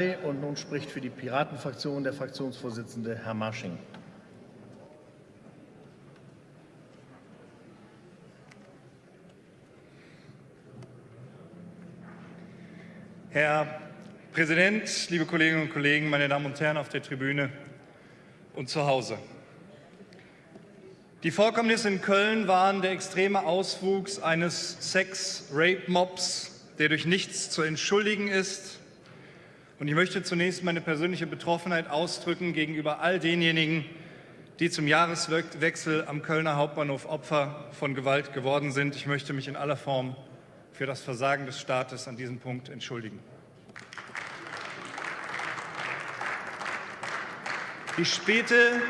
Und nun spricht für die Piratenfraktion der Fraktionsvorsitzende Herr Marsching. Herr Präsident, liebe Kolleginnen und Kollegen, meine Damen und Herren auf der Tribüne und zu Hause. Die Vorkommnisse in Köln waren der extreme Auswuchs eines Sex-Rape-Mobs, der durch nichts zu entschuldigen ist und ich möchte zunächst meine persönliche Betroffenheit ausdrücken gegenüber all denjenigen, die zum Jahreswechsel am Kölner Hauptbahnhof Opfer von Gewalt geworden sind. Ich möchte mich in aller Form für das Versagen des Staates an diesem Punkt entschuldigen. Die späte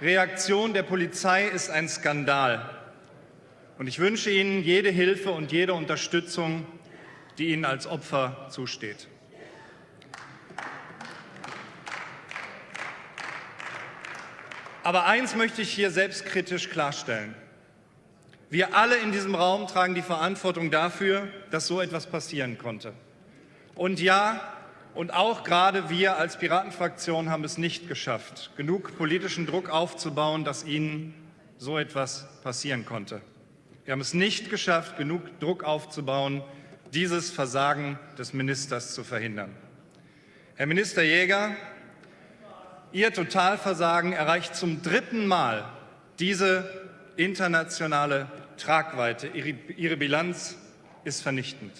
Reaktion der Polizei ist ein Skandal. Und ich wünsche Ihnen jede Hilfe und jede Unterstützung, die Ihnen als Opfer zusteht. Aber eins möchte ich hier selbstkritisch klarstellen. Wir alle in diesem Raum tragen die Verantwortung dafür, dass so etwas passieren konnte. Und ja, und auch gerade wir als Piratenfraktion haben es nicht geschafft, genug politischen Druck aufzubauen, dass Ihnen so etwas passieren konnte. Wir haben es nicht geschafft, genug Druck aufzubauen, dieses Versagen des Ministers zu verhindern. Herr Minister Jäger, Ihr Totalversagen erreicht zum dritten Mal diese internationale Tragweite. Ihre Bilanz ist vernichtend.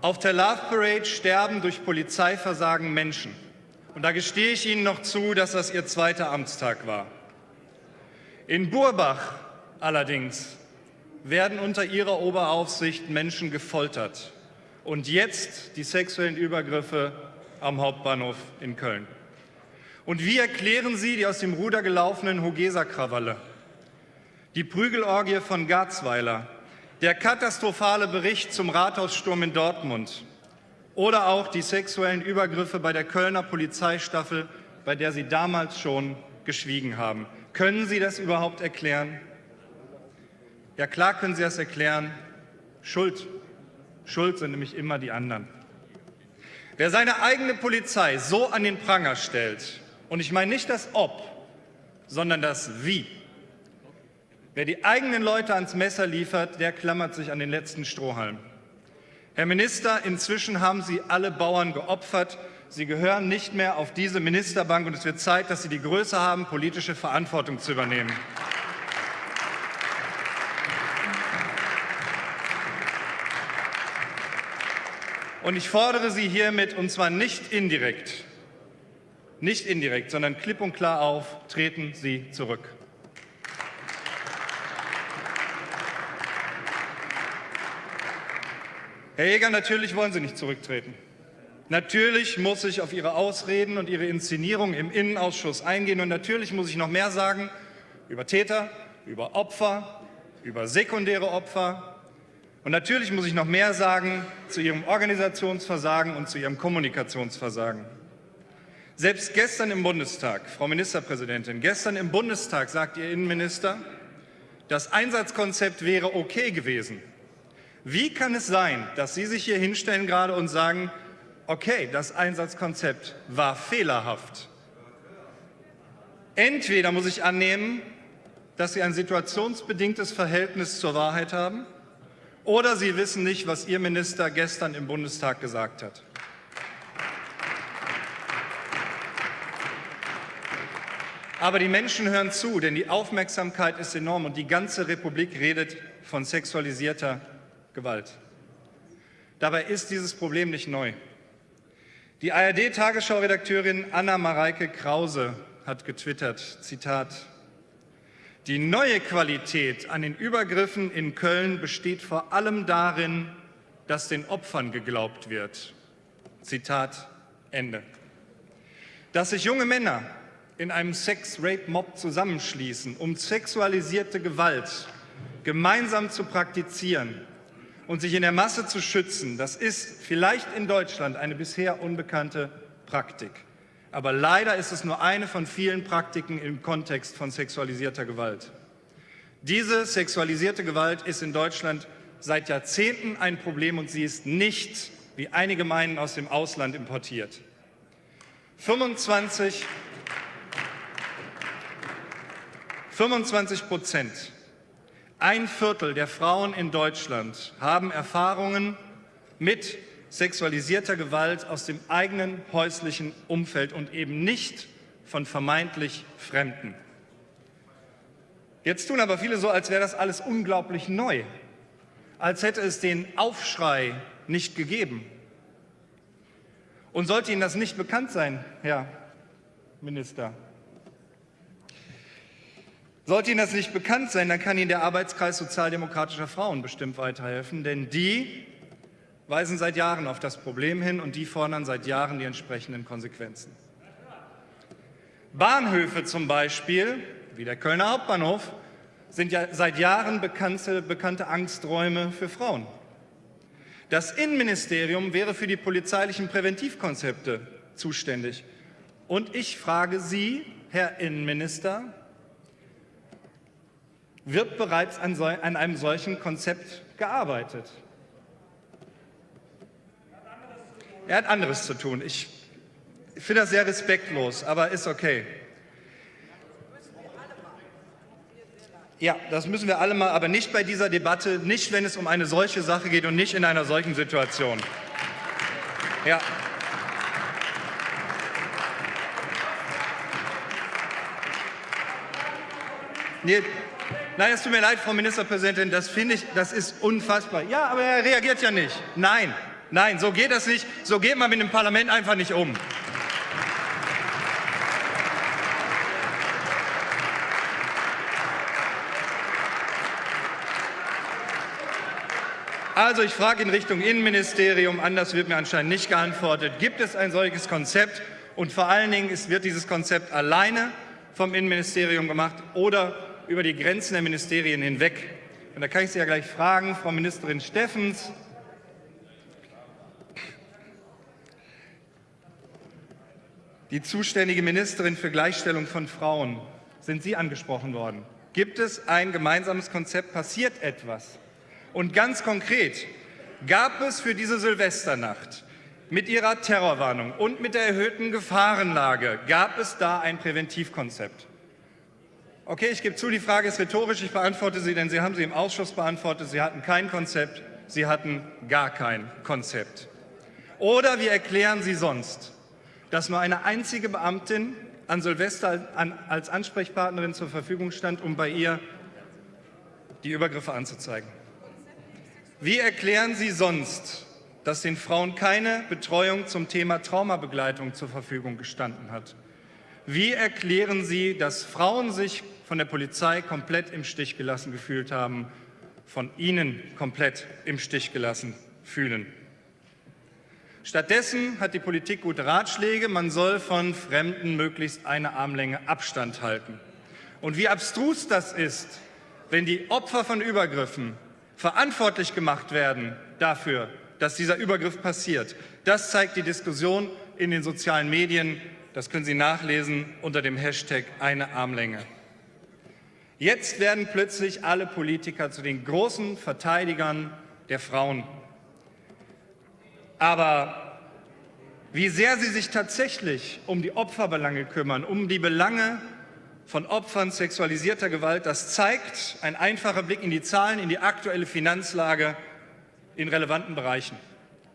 Auf der Love Parade sterben durch Polizeiversagen Menschen. Und da gestehe ich Ihnen noch zu, dass das Ihr zweiter Amtstag war. In Burbach allerdings werden unter ihrer Oberaufsicht Menschen gefoltert. Und jetzt die sexuellen Übergriffe am Hauptbahnhof in Köln. Und wie erklären Sie die aus dem Ruder gelaufenen Hogesa-Krawalle? Die Prügelorgie von Garzweiler, der katastrophale Bericht zum Rathaussturm in Dortmund oder auch die sexuellen Übergriffe bei der Kölner Polizeistaffel, bei der Sie damals schon geschwiegen haben. Können Sie das überhaupt erklären? Ja, klar können Sie das erklären. Schuld. Schuld sind nämlich immer die anderen. Wer seine eigene Polizei so an den Pranger stellt, und ich meine nicht das Ob, sondern das Wie, wer die eigenen Leute ans Messer liefert, der klammert sich an den letzten Strohhalm. Herr Minister, inzwischen haben Sie alle Bauern geopfert. Sie gehören nicht mehr auf diese Ministerbank, und es wird Zeit, dass Sie die Größe haben, politische Verantwortung zu übernehmen. Und ich fordere Sie hiermit, und zwar nicht indirekt, nicht indirekt, sondern klipp und klar auf, treten Sie zurück. Herr Jäger, natürlich wollen Sie nicht zurücktreten. Natürlich muss ich auf Ihre Ausreden und Ihre Inszenierung im Innenausschuss eingehen. Und natürlich muss ich noch mehr sagen über Täter, über Opfer, über sekundäre Opfer, und natürlich muss ich noch mehr sagen zu Ihrem Organisationsversagen und zu Ihrem Kommunikationsversagen. Selbst gestern im Bundestag, Frau Ministerpräsidentin, gestern im Bundestag sagt Ihr Innenminister, das Einsatzkonzept wäre okay gewesen. Wie kann es sein, dass Sie sich hier hinstellen gerade und sagen, okay, das Einsatzkonzept war fehlerhaft? Entweder muss ich annehmen, dass Sie ein situationsbedingtes Verhältnis zur Wahrheit haben, oder Sie wissen nicht, was Ihr Minister gestern im Bundestag gesagt hat. Aber die Menschen hören zu, denn die Aufmerksamkeit ist enorm und die ganze Republik redet von sexualisierter Gewalt. Dabei ist dieses Problem nicht neu. Die ARD-Tagesschau-Redakteurin Anna Mareike Krause hat getwittert, Zitat, die neue Qualität an den Übergriffen in Köln besteht vor allem darin, dass den Opfern geglaubt wird. Zitat Ende. Dass sich junge Männer in einem Sex-Rape-Mob zusammenschließen, um sexualisierte Gewalt gemeinsam zu praktizieren und sich in der Masse zu schützen, das ist vielleicht in Deutschland eine bisher unbekannte Praktik. Aber leider ist es nur eine von vielen Praktiken im Kontext von sexualisierter Gewalt. Diese sexualisierte Gewalt ist in Deutschland seit Jahrzehnten ein Problem und sie ist nicht, wie einige meinen, aus dem Ausland importiert. 25, 25 Prozent, ein Viertel der Frauen in Deutschland haben Erfahrungen mit sexualisierter Gewalt aus dem eigenen häuslichen Umfeld und eben nicht von vermeintlich Fremden. Jetzt tun aber viele so, als wäre das alles unglaublich neu, als hätte es den Aufschrei nicht gegeben. Und sollte Ihnen das nicht bekannt sein, Herr Minister, sollte Ihnen das nicht bekannt sein, dann kann Ihnen der Arbeitskreis sozialdemokratischer Frauen bestimmt weiterhelfen, denn die weisen seit Jahren auf das Problem hin und die fordern seit Jahren die entsprechenden Konsequenzen. Bahnhöfe zum Beispiel, wie der Kölner Hauptbahnhof, sind ja seit Jahren bekannte, bekannte Angsträume für Frauen. Das Innenministerium wäre für die polizeilichen Präventivkonzepte zuständig. Und ich frage Sie, Herr Innenminister, wird bereits an, so, an einem solchen Konzept gearbeitet? Er hat anderes zu tun. Ich finde das sehr respektlos, aber ist okay. Ja, das müssen wir alle mal, aber nicht bei dieser Debatte, nicht wenn es um eine solche Sache geht und nicht in einer solchen Situation. Ja. Nee, nein, es tut mir leid, Frau Ministerpräsidentin, das finde ich, das ist unfassbar. Ja, aber er reagiert ja nicht. Nein, nein, so geht das nicht. So geht man mit dem Parlament einfach nicht um. Also ich frage in Richtung Innenministerium, anders wird mir anscheinend nicht geantwortet, gibt es ein solches Konzept und vor allen Dingen ist, wird dieses Konzept alleine vom Innenministerium gemacht oder über die Grenzen der Ministerien hinweg. Und da kann ich Sie ja gleich fragen, Frau Ministerin Steffens, die zuständige Ministerin für Gleichstellung von Frauen, sind Sie angesprochen worden. Gibt es ein gemeinsames Konzept? Passiert etwas? Und ganz konkret gab es für diese Silvesternacht mit ihrer Terrorwarnung und mit der erhöhten Gefahrenlage, gab es da ein Präventivkonzept. Okay, ich gebe zu, die Frage ist rhetorisch, ich beantworte sie, denn Sie haben sie im Ausschuss beantwortet. Sie hatten kein Konzept, Sie hatten gar kein Konzept. Oder wie erklären Sie sonst, dass nur eine einzige Beamtin an Silvester als Ansprechpartnerin zur Verfügung stand, um bei ihr die Übergriffe anzuzeigen? Wie erklären Sie sonst, dass den Frauen keine Betreuung zum Thema Traumabegleitung zur Verfügung gestanden hat? Wie erklären Sie, dass Frauen sich von der Polizei komplett im Stich gelassen gefühlt haben, von Ihnen komplett im Stich gelassen fühlen? Stattdessen hat die Politik gute Ratschläge, man soll von Fremden möglichst eine Armlänge Abstand halten. Und wie abstrus das ist, wenn die Opfer von Übergriffen verantwortlich gemacht werden dafür, dass dieser Übergriff passiert. Das zeigt die Diskussion in den sozialen Medien. Das können Sie nachlesen unter dem Hashtag eine Armlänge. Jetzt werden plötzlich alle Politiker zu den großen Verteidigern der Frauen. Aber wie sehr sie sich tatsächlich um die Opferbelange kümmern, um die Belange von Opfern sexualisierter Gewalt. Das zeigt ein einfacher Blick in die Zahlen, in die aktuelle Finanzlage in relevanten Bereichen.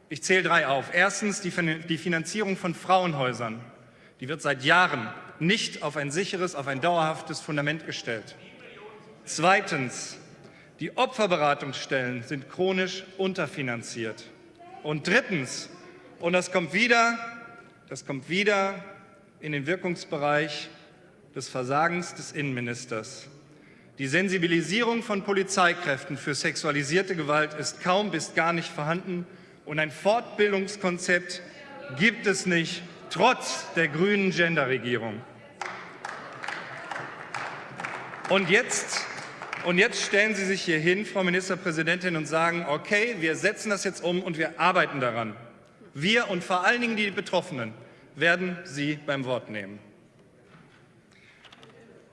Ich zähle drei auf. Erstens die Finanzierung von Frauenhäusern. Die wird seit Jahren nicht auf ein sicheres, auf ein dauerhaftes Fundament gestellt. Zweitens, die Opferberatungsstellen sind chronisch unterfinanziert. Und drittens, und das kommt wieder, das kommt wieder in den Wirkungsbereich des Versagens des Innenministers. Die Sensibilisierung von Polizeikräften für sexualisierte Gewalt ist kaum bis gar nicht vorhanden und ein Fortbildungskonzept gibt es nicht, trotz der grünen Genderregierung. Und jetzt, und jetzt stellen Sie sich hier hin, Frau Ministerpräsidentin, und sagen, okay, wir setzen das jetzt um und wir arbeiten daran. Wir und vor allen Dingen die Betroffenen werden Sie beim Wort nehmen.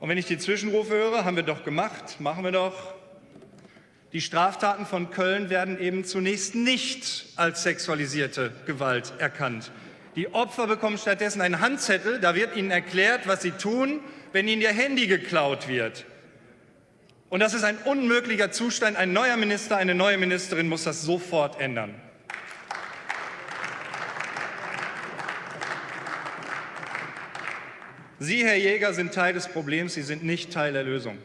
Und wenn ich die Zwischenrufe höre, haben wir doch gemacht, machen wir doch. Die Straftaten von Köln werden eben zunächst nicht als sexualisierte Gewalt erkannt. Die Opfer bekommen stattdessen einen Handzettel, da wird ihnen erklärt, was sie tun, wenn ihnen ihr Handy geklaut wird. Und das ist ein unmöglicher Zustand. Ein neuer Minister, eine neue Ministerin muss das sofort ändern. Sie, Herr Jäger, sind Teil des Problems, Sie sind nicht Teil der Lösung.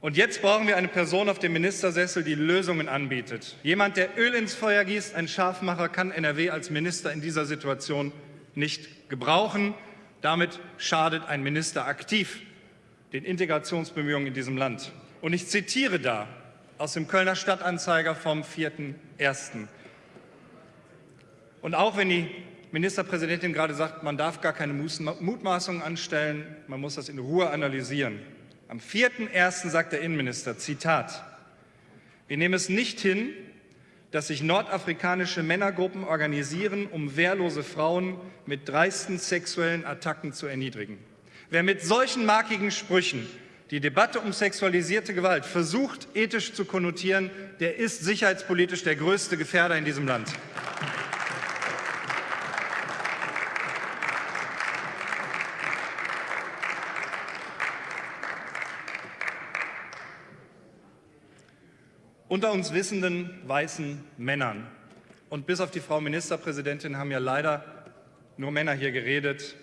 Und jetzt brauchen wir eine Person auf dem Ministersessel, die Lösungen anbietet. Jemand, der Öl ins Feuer gießt, ein Scharfmacher, kann NRW als Minister in dieser Situation nicht gebrauchen. Damit schadet ein Minister aktiv den Integrationsbemühungen in diesem Land. Und ich zitiere da aus dem Kölner Stadtanzeiger vom 4.1. Und auch wenn die Ministerpräsidentin gerade sagt, man darf gar keine Mutmaßungen anstellen, man muss das in Ruhe analysieren. Am 4.1. sagt der Innenminister, Zitat, wir nehmen es nicht hin, dass sich nordafrikanische Männergruppen organisieren, um wehrlose Frauen mit dreisten sexuellen Attacken zu erniedrigen. Wer mit solchen markigen Sprüchen die Debatte um sexualisierte Gewalt versucht, ethisch zu konnotieren, der ist sicherheitspolitisch der größte Gefährder in diesem Land. Unter uns wissenden weißen Männern. Und bis auf die Frau Ministerpräsidentin haben ja leider nur Männer hier geredet.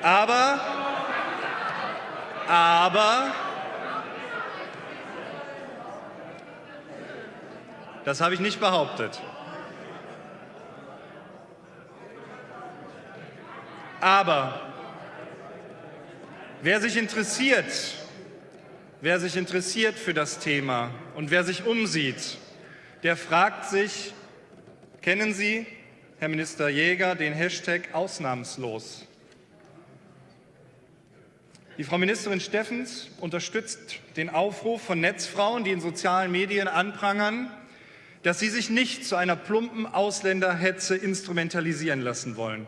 Aber, aber, das habe ich nicht behauptet. Aber wer sich interessiert Wer sich interessiert für das Thema und wer sich umsieht, der fragt sich, kennen Sie, Herr Minister Jäger, den Hashtag ausnahmslos? Die Frau Ministerin Steffens unterstützt den Aufruf von Netzfrauen, die in sozialen Medien anprangern, dass sie sich nicht zu einer plumpen Ausländerhetze instrumentalisieren lassen wollen.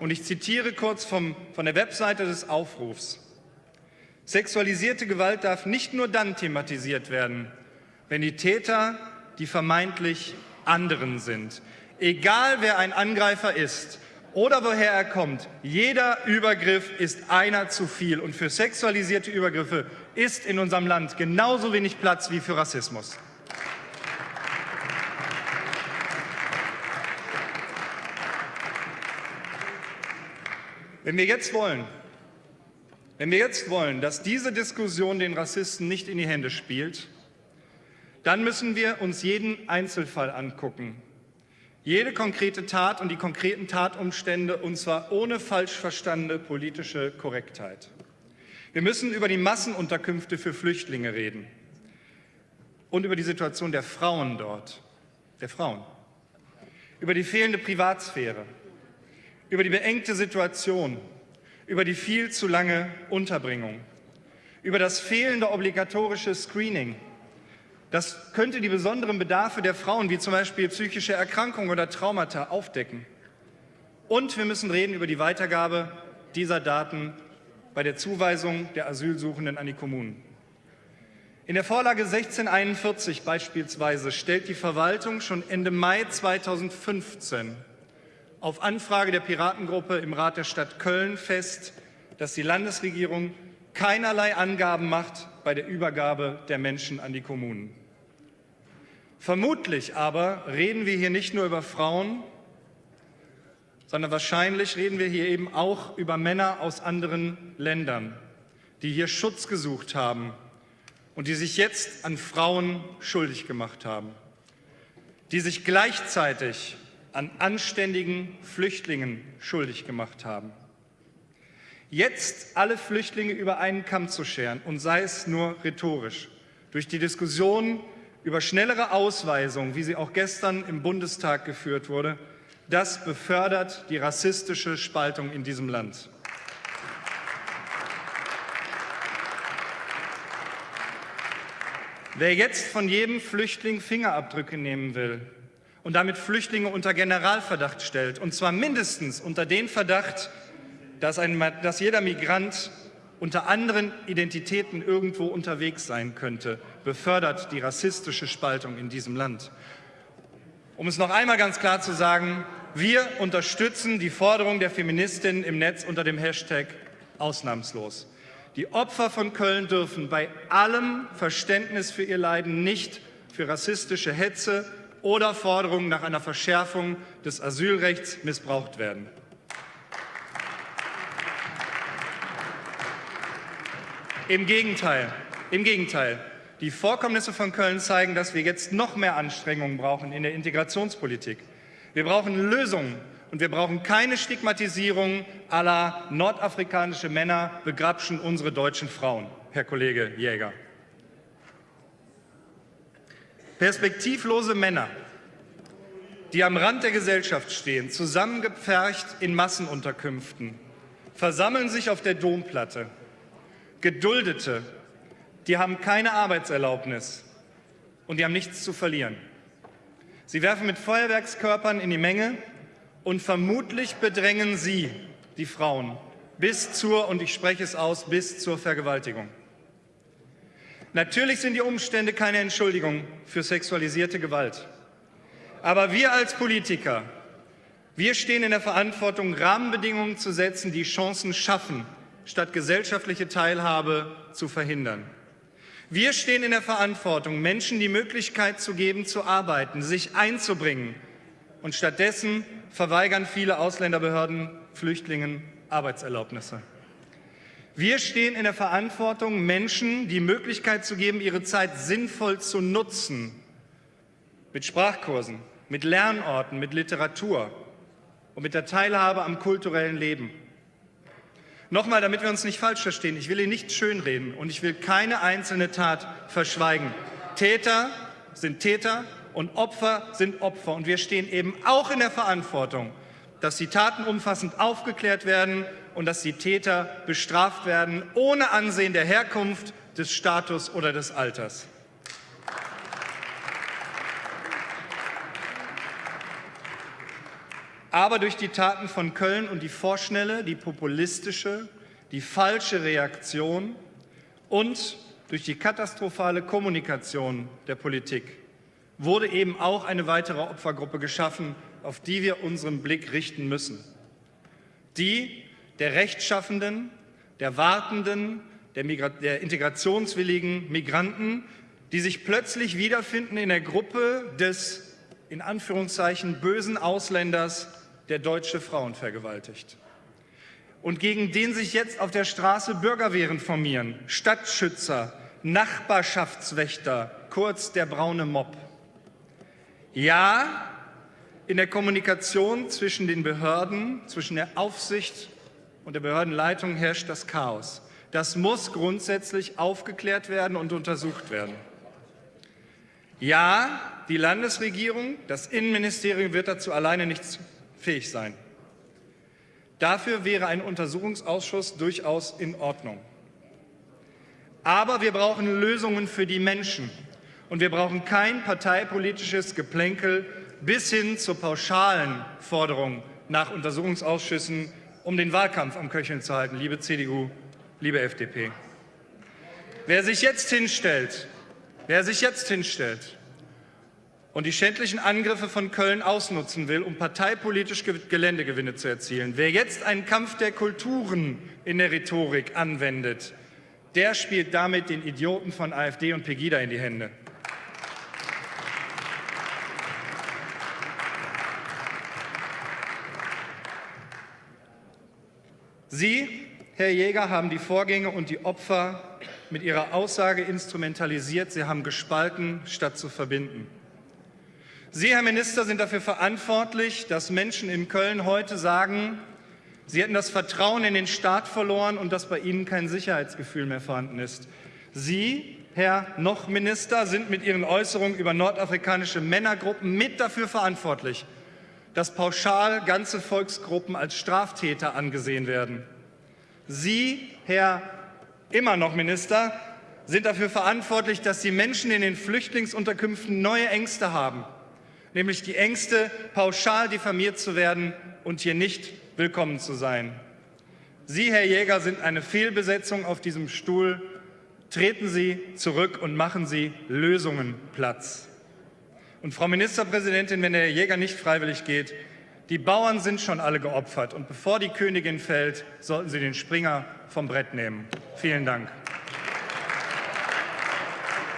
Und ich zitiere kurz vom, von der Webseite des Aufrufs. Sexualisierte Gewalt darf nicht nur dann thematisiert werden, wenn die Täter die vermeintlich anderen sind. Egal wer ein Angreifer ist oder woher er kommt, jeder Übergriff ist einer zu viel. Und für sexualisierte Übergriffe ist in unserem Land genauso wenig Platz wie für Rassismus. Wenn wir jetzt wollen, wenn wir jetzt wollen, dass diese Diskussion den Rassisten nicht in die Hände spielt, dann müssen wir uns jeden Einzelfall angucken. Jede konkrete Tat und die konkreten Tatumstände, und zwar ohne falsch verstandene politische Korrektheit. Wir müssen über die Massenunterkünfte für Flüchtlinge reden und über die Situation der Frauen dort, der Frauen, über die fehlende Privatsphäre, über die beengte Situation über die viel zu lange Unterbringung, über das fehlende obligatorische Screening. Das könnte die besonderen Bedarfe der Frauen, wie zum Beispiel psychische Erkrankungen oder Traumata, aufdecken. Und wir müssen reden über die Weitergabe dieser Daten bei der Zuweisung der Asylsuchenden an die Kommunen. In der Vorlage 1641 beispielsweise stellt die Verwaltung schon Ende Mai 2015 auf Anfrage der Piratengruppe im Rat der Stadt Köln fest, dass die Landesregierung keinerlei Angaben macht bei der Übergabe der Menschen an die Kommunen. Vermutlich aber reden wir hier nicht nur über Frauen, sondern wahrscheinlich reden wir hier eben auch über Männer aus anderen Ländern, die hier Schutz gesucht haben und die sich jetzt an Frauen schuldig gemacht haben, die sich gleichzeitig an anständigen Flüchtlingen schuldig gemacht haben. Jetzt alle Flüchtlinge über einen Kamm zu scheren, und sei es nur rhetorisch, durch die Diskussion über schnellere Ausweisung, wie sie auch gestern im Bundestag geführt wurde, das befördert die rassistische Spaltung in diesem Land. Wer jetzt von jedem Flüchtling Fingerabdrücke nehmen will, und damit Flüchtlinge unter Generalverdacht stellt, und zwar mindestens unter den Verdacht, dass, ein, dass jeder Migrant unter anderen Identitäten irgendwo unterwegs sein könnte, befördert die rassistische Spaltung in diesem Land. Um es noch einmal ganz klar zu sagen, wir unterstützen die Forderung der Feministinnen im Netz unter dem Hashtag ausnahmslos. Die Opfer von Köln dürfen bei allem Verständnis für ihr Leiden nicht für rassistische Hetze oder Forderungen nach einer Verschärfung des Asylrechts missbraucht werden. Im Gegenteil, im Gegenteil. Die Vorkommnisse von Köln zeigen, dass wir jetzt noch mehr Anstrengungen brauchen in der Integrationspolitik. Wir brauchen Lösungen und wir brauchen keine Stigmatisierung aller nordafrikanische Männer begrapschen unsere deutschen Frauen, Herr Kollege Jäger. Perspektivlose Männer, die am Rand der Gesellschaft stehen, zusammengepfercht in Massenunterkünften, versammeln sich auf der Domplatte. Geduldete, die haben keine Arbeitserlaubnis und die haben nichts zu verlieren. Sie werfen mit Feuerwerkskörpern in die Menge und vermutlich bedrängen sie die Frauen bis zur, und ich spreche es aus, bis zur Vergewaltigung. Natürlich sind die Umstände keine Entschuldigung für sexualisierte Gewalt. Aber wir als Politiker, wir stehen in der Verantwortung, Rahmenbedingungen zu setzen, die Chancen schaffen, statt gesellschaftliche Teilhabe zu verhindern. Wir stehen in der Verantwortung, Menschen die Möglichkeit zu geben, zu arbeiten, sich einzubringen. Und stattdessen verweigern viele Ausländerbehörden Flüchtlingen Arbeitserlaubnisse. Wir stehen in der Verantwortung, Menschen die Möglichkeit zu geben, ihre Zeit sinnvoll zu nutzen. Mit Sprachkursen, mit Lernorten, mit Literatur und mit der Teilhabe am kulturellen Leben. Nochmal, damit wir uns nicht falsch verstehen, ich will hier nicht schönreden und ich will keine einzelne Tat verschweigen. Täter sind Täter und Opfer sind Opfer. Und wir stehen eben auch in der Verantwortung, dass die Taten umfassend aufgeklärt werden und dass die Täter bestraft werden, ohne Ansehen der Herkunft, des Status oder des Alters. Aber durch die Taten von Köln und die vorschnelle, die populistische, die falsche Reaktion und durch die katastrophale Kommunikation der Politik wurde eben auch eine weitere Opfergruppe geschaffen, auf die wir unseren Blick richten müssen. Die der Rechtschaffenden, der Wartenden, der, der, integrationswilligen Migranten, die sich plötzlich wiederfinden in der Gruppe des in Anführungszeichen bösen Ausländers, der deutsche Frauen vergewaltigt. Und gegen den sich jetzt auf der Straße Bürgerwehren formieren, Stadtschützer, Nachbarschaftswächter, kurz der braune Mob. Ja, in der Kommunikation zwischen den Behörden, zwischen der Aufsicht und der Behördenleitung herrscht das Chaos. Das muss grundsätzlich aufgeklärt werden und untersucht werden. Ja, die Landesregierung, das Innenministerium wird dazu alleine nicht fähig sein. Dafür wäre ein Untersuchungsausschuss durchaus in Ordnung. Aber wir brauchen Lösungen für die Menschen. Und wir brauchen kein parteipolitisches Geplänkel bis hin zur pauschalen Forderung nach Untersuchungsausschüssen, um den Wahlkampf am Köcheln zu halten, liebe CDU, liebe FDP. Wer sich jetzt hinstellt, wer sich jetzt hinstellt und die schändlichen Angriffe von Köln ausnutzen will, um parteipolitisch Geländegewinne zu erzielen. Wer jetzt einen Kampf der Kulturen in der Rhetorik anwendet, der spielt damit den Idioten von AfD und Pegida in die Hände. Sie, Herr Jäger, haben die Vorgänge und die Opfer mit Ihrer Aussage instrumentalisiert. Sie haben gespalten, statt zu verbinden. Sie, Herr Minister, sind dafür verantwortlich, dass Menschen in Köln heute sagen, sie hätten das Vertrauen in den Staat verloren und dass bei ihnen kein Sicherheitsgefühl mehr vorhanden ist. Sie, Herr Noch-Minister, sind mit Ihren Äußerungen über nordafrikanische Männergruppen mit dafür verantwortlich, dass pauschal ganze Volksgruppen als Straftäter angesehen werden. Sie, Herr immer noch Minister, sind dafür verantwortlich, dass die Menschen in den Flüchtlingsunterkünften neue Ängste haben nämlich die Ängste, pauschal diffamiert zu werden und hier nicht willkommen zu sein. Sie, Herr Jäger, sind eine Fehlbesetzung auf diesem Stuhl. Treten Sie zurück und machen Sie Lösungen Platz. Und Frau Ministerpräsidentin, wenn der Jäger nicht freiwillig geht, die Bauern sind schon alle geopfert. Und bevor die Königin fällt, sollten Sie den Springer vom Brett nehmen. Vielen Dank.